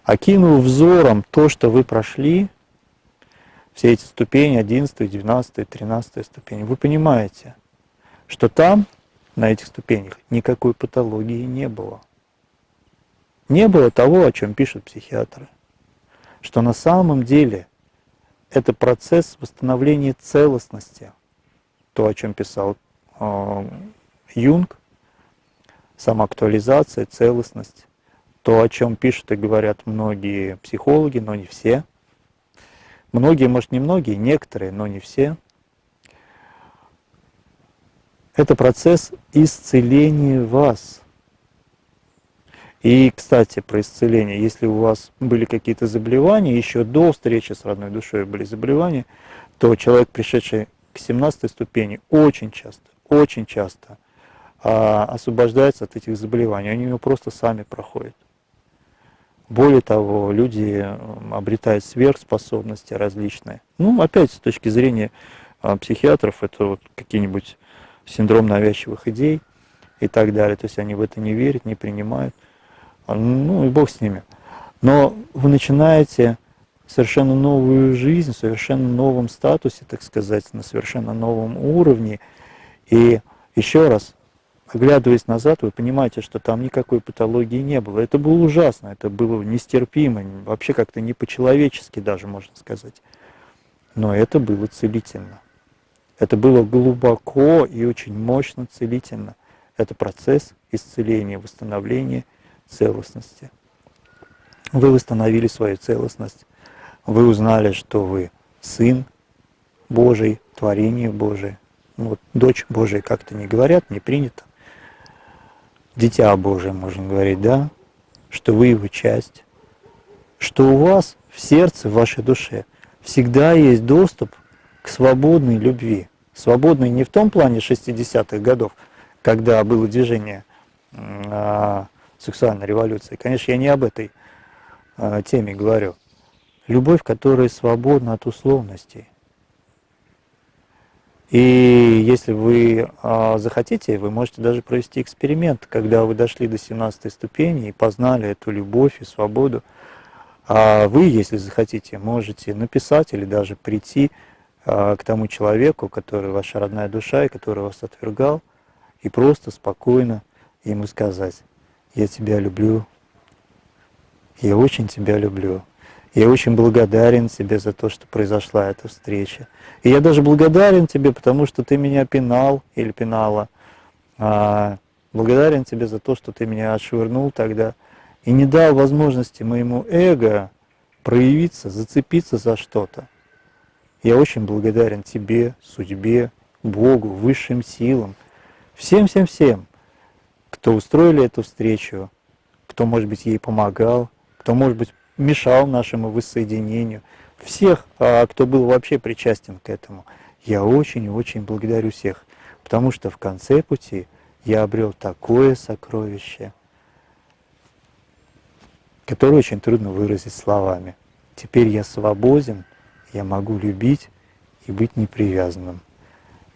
окинув взором то, что вы прошли, все эти ступени, 11, 12, 13 ступень, вы понимаете, что там, на этих ступенях, никакой патологии не было. Не было того, о чем пишут психиатры. Что на самом деле это процесс восстановления целостности. То, о чем писал э, Юнг, самоактуализация, целостность. То, о чем пишут и говорят многие психологи, но не все. Многие, может, не многие, некоторые, но не все. Это процесс исцеления вас – и, кстати, про исцеление. Если у вас были какие-то заболевания, еще до встречи с родной душой были заболевания, то человек, пришедший к 17 ступени, очень часто, очень часто а, освобождается от этих заболеваний. Они у него просто сами проходят. Более того, люди обретают сверхспособности различные. Ну, опять, с точки зрения а, психиатров, это вот какие-нибудь синдром навязчивых идей, и так далее. То есть они в это не верят, не принимают. Ну и бог с ними. Но вы начинаете совершенно новую жизнь, в совершенно новом статусе, так сказать, на совершенно новом уровне. И еще раз, оглядываясь назад, вы понимаете, что там никакой патологии не было. Это было ужасно, это было нестерпимо, вообще как-то не по-человечески даже, можно сказать. Но это было целительно. Это было глубоко и очень мощно целительно. Это процесс исцеления, восстановления целостности. Вы восстановили свою целостность. Вы узнали, что вы сын Божий, творение Божие. Ну, вот, дочь Божия как-то не говорят, не принято. Дитя Божие, можно говорить, да? Что вы его часть. Что у вас в сердце, в вашей душе всегда есть доступ к свободной любви. Свободной не в том плане 60-х годов, когда было движение э, сексуальной революции. Конечно, я не об этой э, теме говорю. Любовь, которая свободна от условностей. И если вы э, захотите, вы можете даже провести эксперимент, когда вы дошли до 17 ступени и познали эту любовь и свободу. А вы, если захотите, можете написать или даже прийти а, к тому человеку, который ваша родная душа и который вас отвергал, и просто спокойно ему сказать, я тебя люблю, я очень тебя люблю, я очень благодарен тебе за то, что произошла эта встреча. И я даже благодарен тебе, потому что ты меня пинал или пинала, а, благодарен тебе за то, что ты меня отшвырнул тогда и не дал возможности моему эго проявиться, зацепиться за что-то. Я очень благодарен тебе, судьбе, Богу, высшим силам, всем-всем-всем, кто устроили эту встречу, кто, может быть, ей помогал, кто, может быть, мешал нашему воссоединению, всех, а, кто был вообще причастен к этому. Я очень-очень благодарю всех, потому что в конце пути я обрел такое сокровище, которое очень трудно выразить словами. Теперь я свободен я могу любить и быть непривязанным.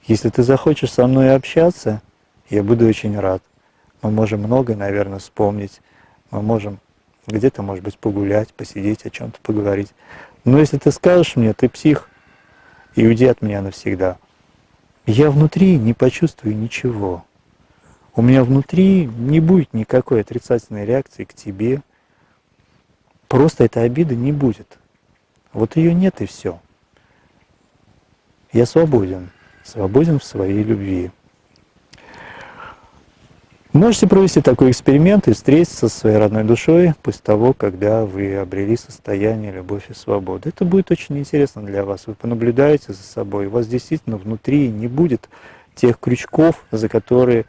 Если ты захочешь со мной общаться, я буду очень рад. Мы можем многое, наверное, вспомнить. Мы можем где-то, может быть, погулять, посидеть, о чем-то поговорить. Но если ты скажешь мне, ты псих, и уйди от меня навсегда, я внутри не почувствую ничего. У меня внутри не будет никакой отрицательной реакции к тебе. Просто этой обиды не будет. Вот ее нет и все. Я свободен, свободен в своей любви. Можете провести такой эксперимент и встретиться со своей родной душой после того, когда вы обрели состояние любовь и свободы. Это будет очень интересно для вас. Вы понаблюдаете за собой, у вас действительно внутри не будет тех крючков, за которые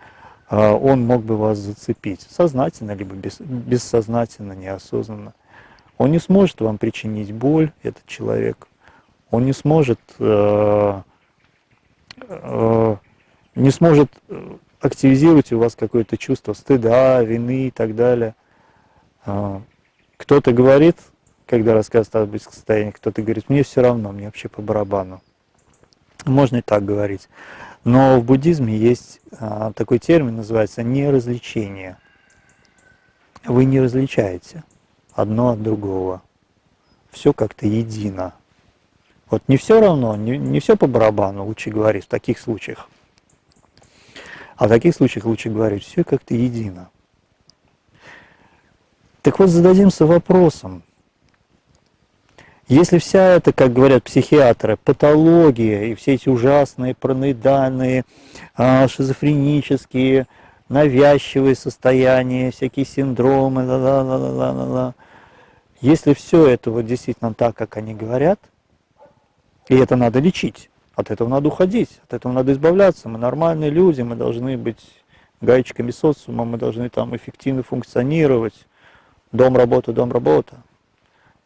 а, он мог бы вас зацепить. Сознательно, либо бессознательно, неосознанно. Он не сможет вам причинить боль, этот человек. Он не сможет, э, э, не сможет активизировать у вас какое-то чувство стыда, вины и так далее. Э, кто-то говорит, когда рассказывает о близком состоянии, кто-то говорит, мне все равно, мне вообще по барабану. Можно и так говорить. Но в буддизме есть а, такой термин, называется неразличение. Вы не различаете одно от другого. Все как-то едино. Вот не все равно, не, не все по барабану, лучше говорить в таких случаях. А в таких случаях лучше говорить, все как-то едино. Так вот, зададимся вопросом, если вся эта, как говорят психиатры, патология и все эти ужасные параноидальные, а, шизофренические, навязчивые состояния, всякие синдромы, ла -ла -ла -ла -ла -ла, если все это вот действительно так, как они говорят, и это надо лечить, от этого надо уходить, от этого надо избавляться. Мы нормальные люди, мы должны быть гаечками социума, мы должны там эффективно функционировать. Дом, работа, дом, работа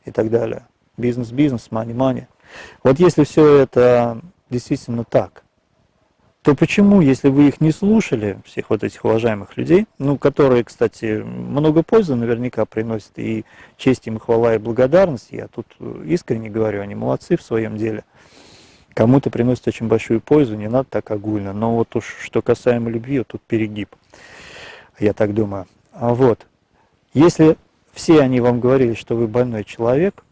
и так далее. Бизнес, бизнес, мани, мани. Вот если все это действительно так, то почему, если вы их не слушали, всех вот этих уважаемых людей, ну, которые, кстати, много пользы наверняка приносят, и честь им, и хвала, и благодарность, я тут искренне говорю, они молодцы в своем деле, кому-то приносит очень большую пользу, не надо так огульно. Но вот уж что касаемо любви, вот тут перегиб, я так думаю. А вот, если все они вам говорили, что вы больной человек,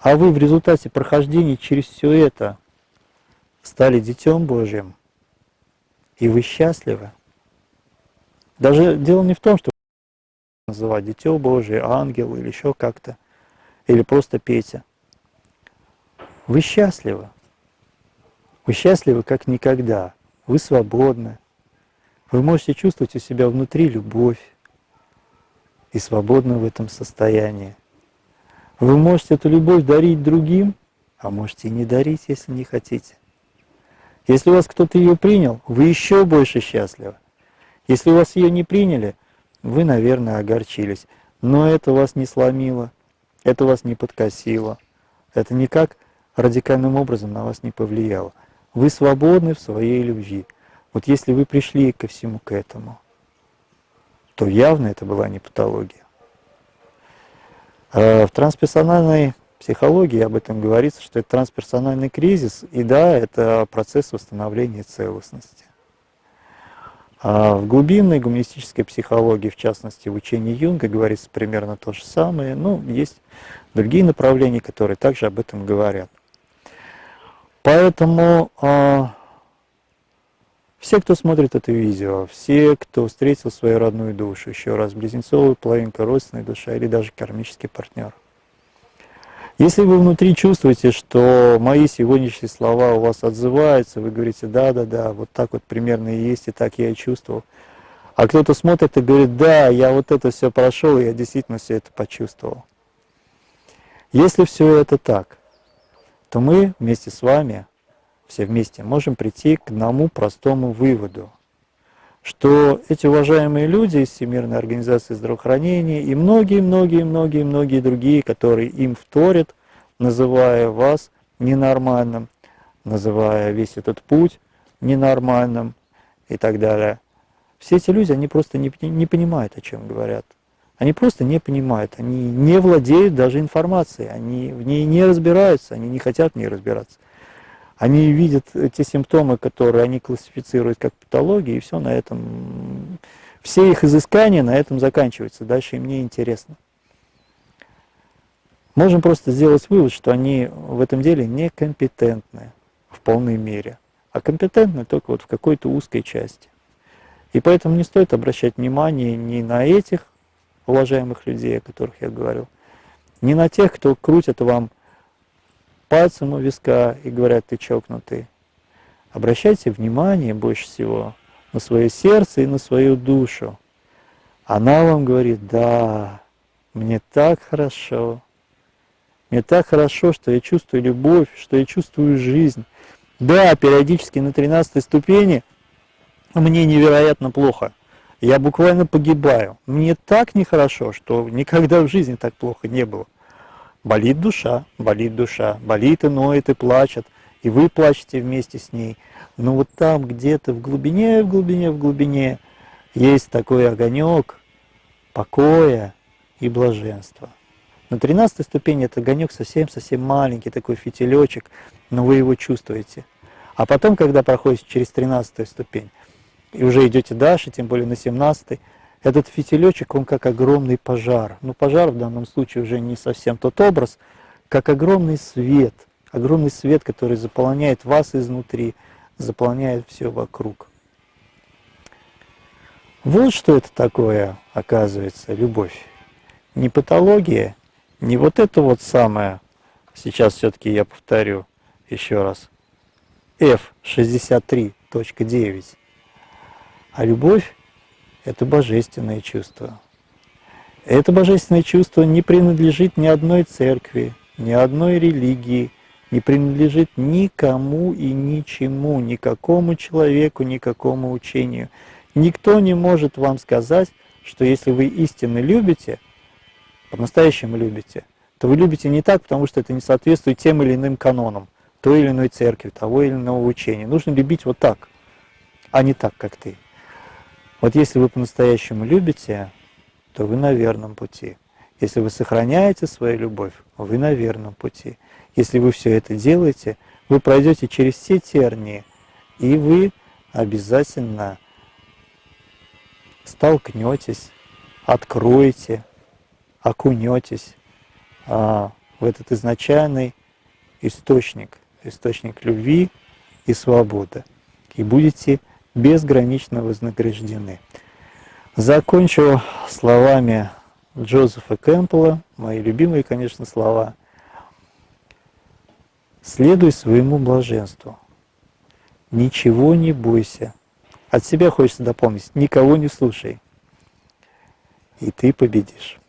а вы в результате прохождения через все это стали Детем Божьим, и вы счастливы. Даже дело не в том, что называть Дитё Божие, ангел или еще как-то, или просто Петя. Вы счастливы. Вы счастливы как никогда. Вы свободны. Вы можете чувствовать у себя внутри любовь и свободны в этом состоянии. Вы можете эту любовь дарить другим, а можете и не дарить, если не хотите. Если у вас кто-то ее принял, вы еще больше счастливы. Если у вас ее не приняли, вы, наверное, огорчились. Но это вас не сломило, это вас не подкосило, это никак радикальным образом на вас не повлияло. Вы свободны в своей любви. Вот если вы пришли ко всему к этому, то явно это была не патология. А в трансперсональной психологии об этом говорится, что это трансперсональный кризис, и да, это процесс восстановления целостности. А в глубинной гуманистической психологии, в частности в учении Юнга, говорится примерно то же самое. Ну, есть другие направления, которые также об этом говорят. Поэтому э, все, кто смотрит это видео, все, кто встретил свою родную душу, еще раз, близнецовую половинка, родственная душа или даже кармический партнер, если вы внутри чувствуете, что мои сегодняшние слова у вас отзываются, вы говорите, да-да-да, вот так вот примерно и есть, и так я и чувствовал, а кто-то смотрит и говорит, да, я вот это все прошел, я действительно все это почувствовал. Если все это так, то мы вместе с вами, все вместе, можем прийти к одному простому выводу, что эти уважаемые люди из Всемирной организации здравоохранения и многие-многие-многие-многие другие, которые им вторят, называя вас ненормальным, называя весь этот путь ненормальным и так далее. Все эти люди, они просто не, не понимают, о чем говорят. Они просто не понимают, они не владеют даже информацией, они в ней не разбираются, они не хотят в ней разбираться. Они видят те симптомы, которые они классифицируют как патологии, и все на этом, все их изыскания на этом заканчиваются, дальше им не интересно. Можем просто сделать вывод, что они в этом деле некомпетентны в полной мере, а компетентны только вот в какой-то узкой части. И поэтому не стоит обращать внимание ни на этих уважаемых людей, о которых я говорил, не на тех, кто крутит вам пальцем у виска и говорят, ты чокнутый. Обращайте внимание больше всего на свое сердце и на свою душу. Она вам говорит, да, мне так хорошо, мне так хорошо, что я чувствую любовь, что я чувствую жизнь. Да, периодически на 13 ступени мне невероятно плохо я буквально погибаю. Мне так нехорошо, что никогда в жизни так плохо не было. Болит душа, болит душа, болит и ноет, и плачет, и вы плачете вместе с ней. Но вот там где-то в глубине, в глубине, в глубине есть такой огонек покоя и блаженства. На 13 ступени этот огонек совсем-совсем маленький, такой фитилечек, но вы его чувствуете. А потом, когда проходите через 13 ступень, и уже идете дальше, тем более на 17 этот фитилечек, он как огромный пожар. Но пожар в данном случае уже не совсем тот образ, как огромный свет, огромный свет, который заполняет вас изнутри, заполняет все вокруг. Вот что это такое, оказывается, любовь. Не патология, не вот это вот самое, сейчас все-таки я повторю еще раз, F63.9, а любовь – это божественное чувство. Это божественное чувство не принадлежит ни одной церкви, ни одной религии, не принадлежит никому и ничему, никакому человеку, никакому учению. Никто не может вам сказать, что если вы истинно любите, по-настоящему любите, то вы любите не так, потому что это не соответствует тем или иным канонам той или иной церкви, того или иного учения. Нужно любить вот так, а не так, как ты. Вот если вы по-настоящему любите, то вы на верном пути. Если вы сохраняете свою любовь, вы на верном пути. Если вы все это делаете, вы пройдете через все тернии, и вы обязательно столкнетесь, откроете, окунетесь а, в этот изначальный источник, источник любви и свободы, и будете безгранично вознаграждены. Закончу словами Джозефа Кэмпбелла, мои любимые, конечно, слова. «Следуй своему блаженству, ничего не бойся». От себя хочется дополнить, никого не слушай, и ты победишь.